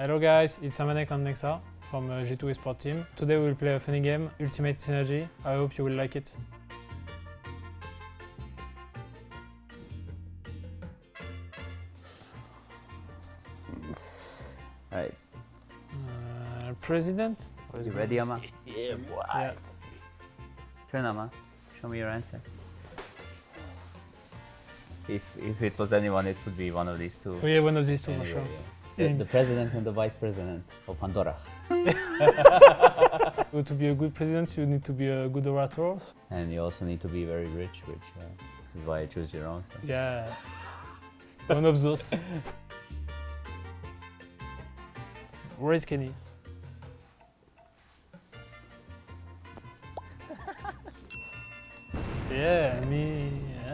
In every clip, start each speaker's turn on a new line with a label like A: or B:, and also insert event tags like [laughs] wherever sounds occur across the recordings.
A: Hello guys, it's Amanek on Nexa from uh, G2 Esport team. Today we will play a funny game, Ultimate Synergy. I hope you will like it.
B: Alright,
A: Uh, president?
B: you ready, Ama? [laughs]
A: Yeah.
B: Turn, Ama. Show me your answer. If, if it was anyone, it would be one of these two.
A: Oh yeah, one of these two
B: Yeah,
A: for
B: yeah,
A: sure.
B: yeah. The, the president and the vice president of Pandora. [laughs]
A: To be a good president, you need to be a good orator.
B: And you also need to be very rich, which uh, is why I choose Jerome. So.
A: Yeah. one of those. [laughs] Where is Kenny? [laughs] Yeah, me.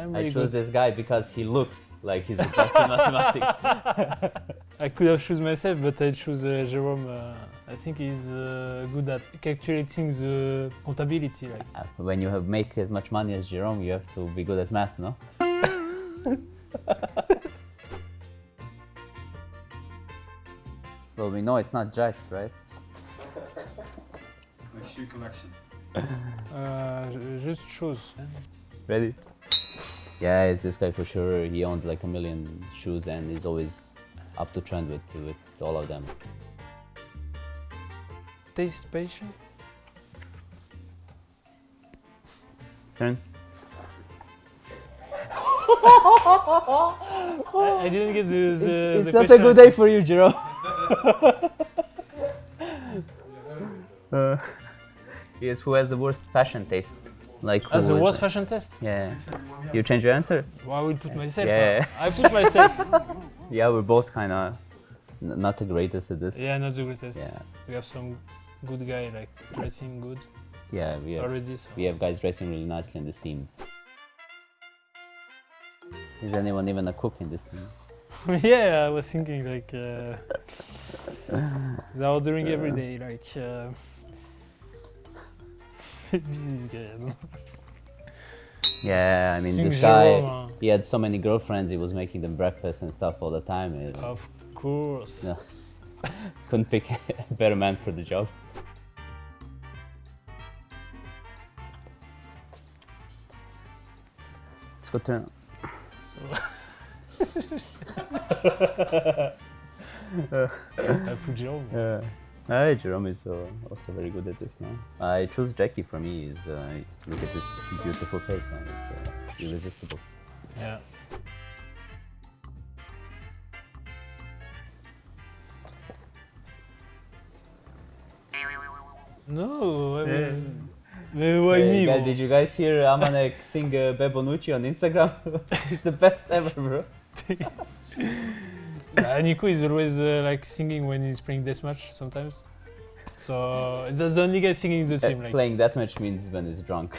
A: I'm
B: I chose
A: good.
B: this guy because he looks like he's the best in mathematics. [laughs]
A: I could have choose myself, but I choose uh, Jerome. Uh, I think he's uh, good at calculating the contability. Like,
B: Uh, when you have make as much money as Jerome, you have to be good at math, no? [laughs] well, we know it's not Jax, right?
C: My shoe collection.
A: uh, ju- just choose.
B: Ready? Yeah, it's this guy for sure. He owns like a million shoes and he's always up to trend with, with all of them.
A: Taste patient.
B: Turn. [laughs]
A: I, I didn't get the, the,
B: it's
A: the
B: not a good day for you, Jerome. [laughs] [laughs] uh, yes, who has the worst fashion taste? Like
A: As
B: a
A: worst fashion test?
B: Yeah. You change your answer?
A: Well, I will put myself.
B: Yeah.
A: uh, I put myself. [laughs]
B: Yeah, we're both kind of not the greatest at this.
A: yeah, not the greatest.
B: Yeah.
A: We have some good guy like dressing good
B: Yeah, we have,
A: already. So.
B: we have guys dressing really nicely in this team. Is anyone even a cook in this team? [laughs]
A: yeah, I was thinking like uh, [laughs] they're ordering every day. Like uh, this guy. I don't know.
B: Yeah, I mean this guy, he had so many girlfriends, he was making them breakfast and stuff all the time. and
A: uh, of course.
B: No. [laughs] couldn't pick a better man for the job. Let's go turn.
A: Jerome.
B: Yeah. Uh, Jerome is uh, also very good at this now. I choose Jackie for me. Is uh, look at this beautiful face. Uh, it's uh, irresistible.
A: Yeah. No, I mean, maybe why
B: Hey,
A: me?
B: guys, did you guys hear Amanek sing uh, Bebonucci on Instagram? [laughs] it's the best ever, bro. [laughs] [laughs]
A: Uh, Nico is always uh, like singing when he's playing deathmatch sometimes. So that's the only guy singing in the
B: Uh,
A: team. Like
B: Playing that match means [laughs] when he's drunk.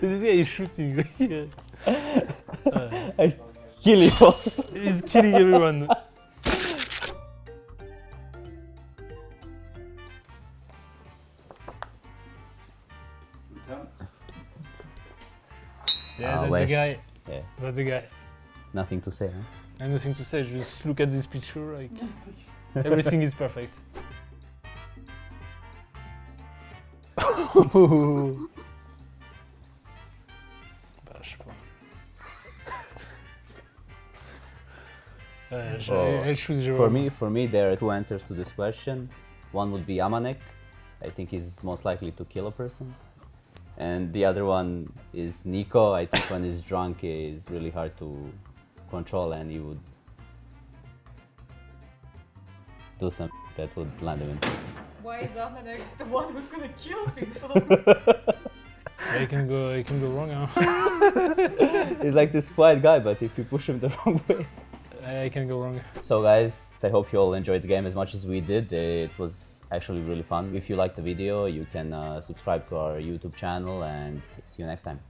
A: this guy is shooting. [laughs] yeah. Uh,
B: Kill you all.
A: he's killing everyone. Yeah,
B: Ah,
A: that's the guy.
B: Yeah,
A: That's the guy.
B: nothing to say, huh?
A: I have nothing to say. Just look at this picture. Like [laughs] everything is perfect. Bah, je sais pas. Je-
B: Oh.
A: choose Jérôme.
B: For me, for me, there are two answers to this question. One would be Amanek. I think he's most likely to kill a person. And the other one is Nico. I think when he's drunk, it's really hard to control, and he would do something that would land him in prison.
D: Why is Amanek the one who's gonna kill people? [laughs]
A: Yeah, it can go, it can go wrong. Huh? [laughs]
B: he's like this quiet guy, but if you push him the [laughs] wrong way.
A: It can go wrong.
B: So guys, I hope you all enjoyed the game as much as we did. It was actually really fun. If you liked the video, you can uh, subscribe to our YouTube channel and see you next time.